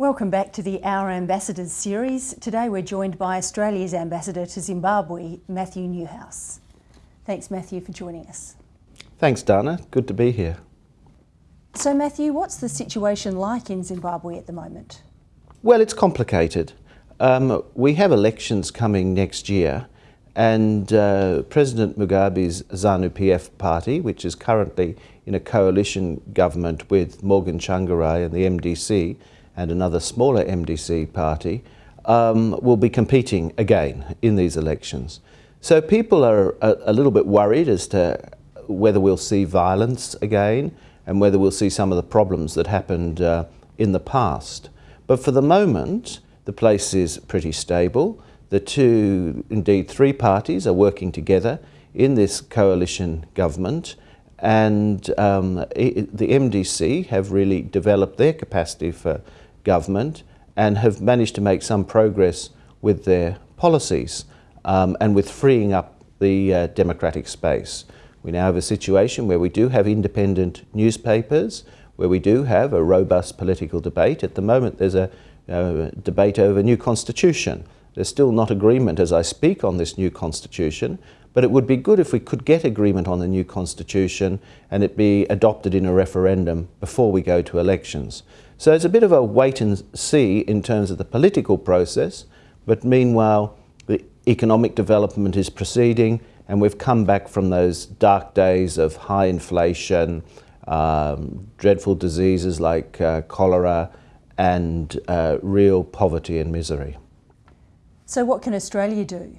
Welcome back to the Our Ambassadors series. Today we're joined by Australia's Ambassador to Zimbabwe, Matthew Neuhaus. Thanks, Matthew, for joining us. Thanks, Dana. Good to be here. So, Matthew, what's the situation like in Zimbabwe at the moment? Well, it's complicated. Um, we have elections coming next year, and uh, President Mugabe's ZANU PF party, which is currently in a coalition government with Morgan Tsvangirai and the MDC and another smaller MDC party, um, will be competing again in these elections. So people are a, a little bit worried as to whether we'll see violence again and whether we'll see some of the problems that happened uh, in the past. But for the moment, the place is pretty stable. The two, indeed three parties are working together in this coalition government and um, the MDC have really developed their capacity for government and have managed to make some progress with their policies um, and with freeing up the uh, democratic space. We now have a situation where we do have independent newspapers, where we do have a robust political debate. At the moment there's a uh, debate over a new constitution. There's still not agreement as I speak on this new constitution, but it would be good if we could get agreement on the new constitution and it be adopted in a referendum before we go to elections. So it's a bit of a wait and see in terms of the political process, but meanwhile the economic development is proceeding and we've come back from those dark days of high inflation, um, dreadful diseases like uh, cholera and uh, real poverty and misery. So what can Australia do?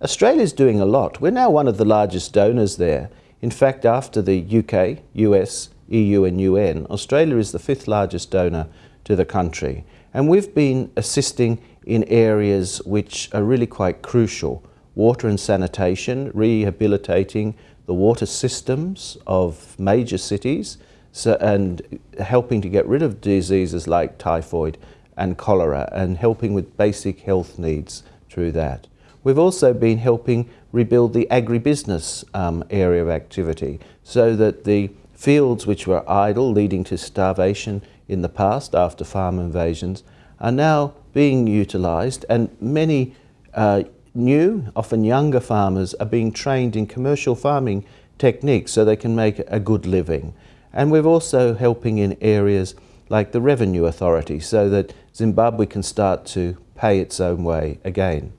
Australia's doing a lot. We're now one of the largest donors there. In fact, after the UK, US, EU and UN, Australia is the fifth largest donor to the country. And we've been assisting in areas which are really quite crucial water and sanitation, rehabilitating the water systems of major cities so, and helping to get rid of diseases like typhoid and cholera and helping with basic health needs through that. We've also been helping rebuild the agribusiness um, area of activity so that the fields which were idle leading to starvation in the past after farm invasions are now being utilised and many uh, new, often younger farmers are being trained in commercial farming techniques so they can make a good living. And we're also helping in areas like the Revenue Authority so that Zimbabwe can start to pay its own way again.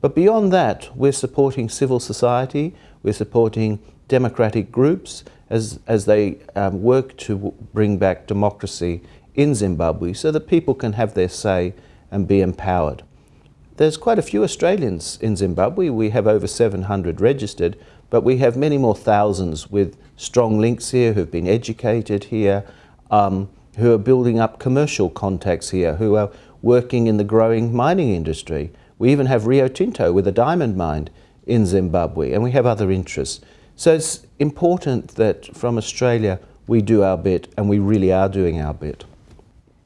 But beyond that, we're supporting civil society, we're supporting democratic groups as, as they um, work to bring back democracy in Zimbabwe so that people can have their say and be empowered. There's quite a few Australians in Zimbabwe. We have over 700 registered, but we have many more thousands with strong links here who've been educated here, um, who are building up commercial contacts here, who are working in the growing mining industry. We even have Rio Tinto with a diamond mine in Zimbabwe, and we have other interests. So it's important that from Australia we do our bit, and we really are doing our bit.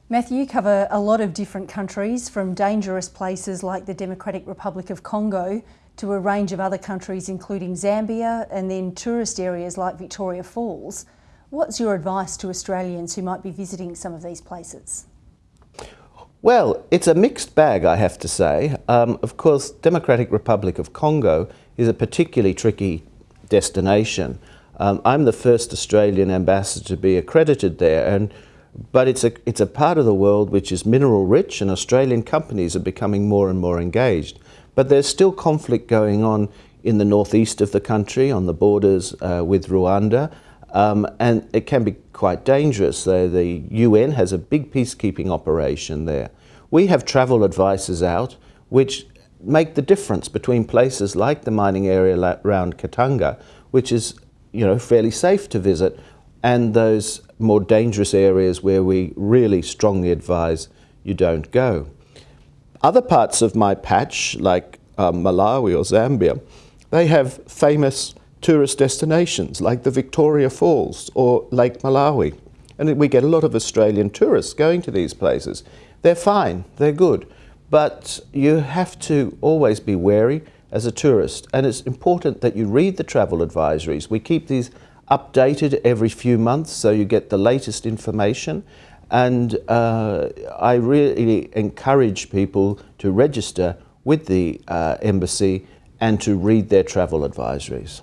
Matthew, you cover a lot of different countries, from dangerous places like the Democratic Republic of Congo to a range of other countries including Zambia and then tourist areas like Victoria Falls. What's your advice to Australians who might be visiting some of these places? Well, it's a mixed bag, I have to say. Um, of course, Democratic Republic of Congo is a particularly tricky destination. Um, I'm the first Australian ambassador to be accredited there, and but it's a, it's a part of the world which is mineral rich and Australian companies are becoming more and more engaged. But there's still conflict going on in the northeast of the country on the borders uh, with Rwanda um, and it can be quite dangerous. The, the UN has a big peacekeeping operation there. We have travel advices out which make the difference between places like the mining area around Katanga, which is you know, fairly safe to visit, and those more dangerous areas where we really strongly advise you don't go. Other parts of my patch, like um, Malawi or Zambia, they have famous tourist destinations like the Victoria Falls or Lake Malawi. And we get a lot of Australian tourists going to these places. They're fine, they're good, but you have to always be wary as a tourist. And it's important that you read the travel advisories. We keep these updated every few months so you get the latest information And uh, I really encourage people to register with the uh, embassy and to read their travel advisories.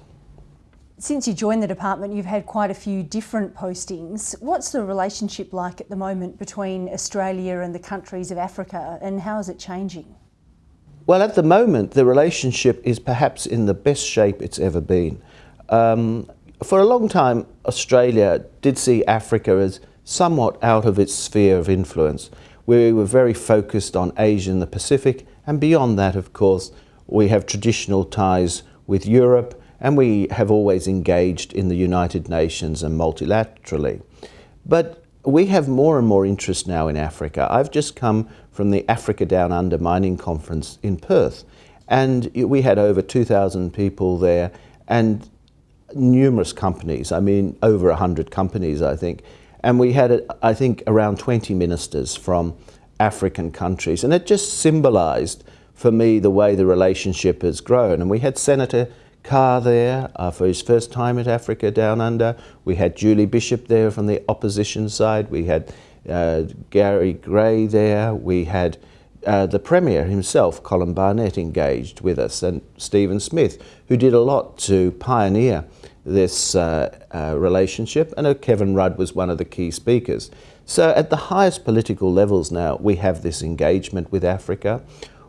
Since you joined the department, you've had quite a few different postings. What's the relationship like at the moment between Australia and the countries of Africa, and how is it changing? Well, at the moment, the relationship is perhaps in the best shape it's ever been. Um, for a long time, Australia did see Africa as somewhat out of its sphere of influence. We were very focused on Asia and the Pacific, and beyond that, of course, we have traditional ties with Europe and we have always engaged in the United Nations and multilaterally. But we have more and more interest now in Africa. I've just come from the Africa Down Under Mining Conference in Perth, and we had over 2,000 people there and numerous companies, I mean, over 100 companies, I think. And we had, I think, around 20 ministers from African countries, and it just symbolized for me the way the relationship has grown. And we had Senator Carr there uh, for his first time at Africa Down Under. We had Julie Bishop there from the opposition side. We had uh, Gary Gray there. We had uh, the Premier himself, Colin Barnett, engaged with us, and Stephen Smith, who did a lot to pioneer this uh, uh, relationship. And Kevin Rudd was one of the key speakers. So at the highest political levels now, we have this engagement with Africa.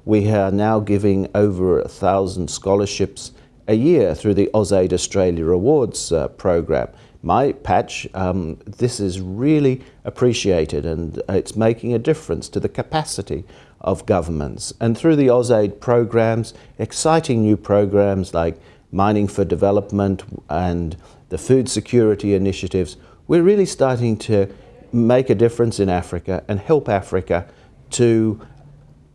We are now giving over a thousand scholarships a year through the AusAid Australia Awards uh, program. My patch, um, this is really appreciated and it's making a difference to the capacity of governments. And through the AusAid programs, exciting new programs like Mining for Development and the Food Security Initiatives, we're really starting to make a difference in Africa and help Africa to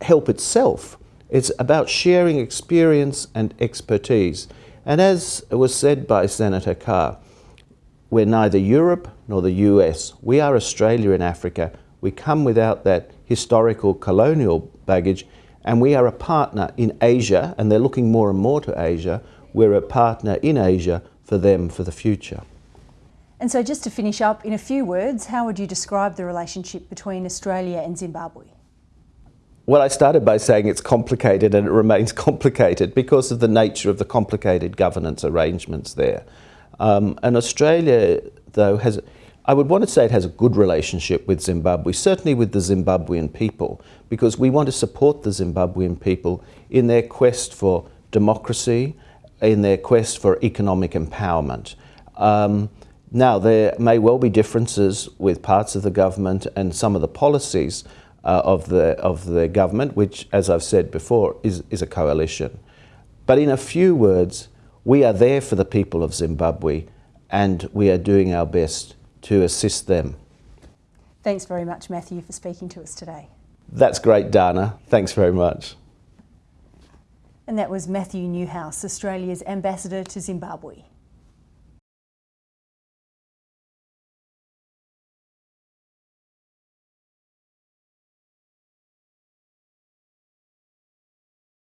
help itself it's about sharing experience and expertise. And as was said by Senator Carr, we're neither Europe nor the US. We are Australia in Africa. We come without that historical colonial baggage, and we are a partner in Asia, and they're looking more and more to Asia. We're a partner in Asia for them for the future. And so, just to finish up, in a few words, how would you describe the relationship between Australia and Zimbabwe? Well, I started by saying it's complicated and it remains complicated because of the nature of the complicated governance arrangements there. Um, and Australia, though, has, I would want to say it has a good relationship with Zimbabwe, certainly with the Zimbabwean people, because we want to support the Zimbabwean people in their quest for democracy, in their quest for economic empowerment. Um, now, there may well be differences with parts of the government and some of the policies, uh, of, the, of the government, which, as I've said before, is, is a coalition. But in a few words, we are there for the people of Zimbabwe and we are doing our best to assist them. Thanks very much, Matthew, for speaking to us today. That's great, Dana. Thanks very much. And that was Matthew Neuhaus, Australia's ambassador to Zimbabwe.